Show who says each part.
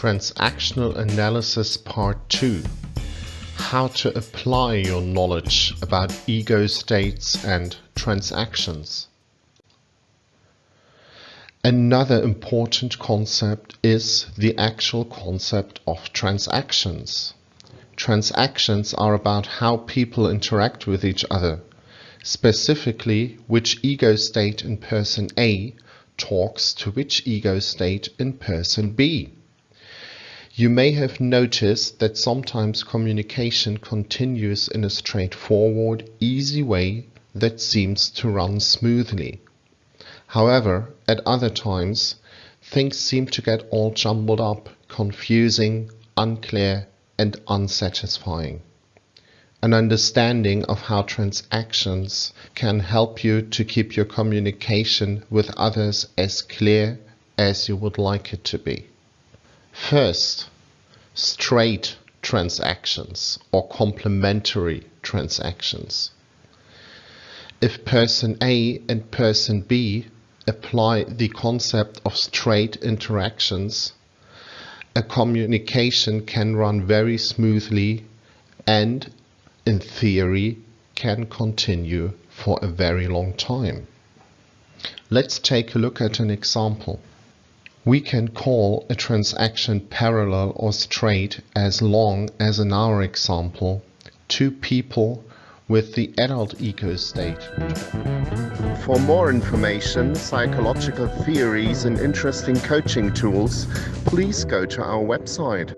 Speaker 1: Transactional Analysis Part 2 How to apply your knowledge about ego states and transactions. Another important concept is the actual concept of transactions. Transactions are about how people interact with each other, specifically which ego state in person A talks to which ego state in person B. You may have noticed that sometimes communication continues in a straightforward, easy way that seems to run smoothly. However, at other times, things seem to get all jumbled up, confusing, unclear, and unsatisfying. An understanding of how transactions can help you to keep your communication with others as clear as you would like it to be. First, straight transactions or complementary transactions. If person A and person B apply the concept of straight interactions, a communication can run very smoothly and, in theory, can continue for a very long time. Let's take a look at an example. We can call a transaction parallel or straight as long as in our example two people with the adult ego state. For more information, psychological theories and interesting coaching tools, please go to our website.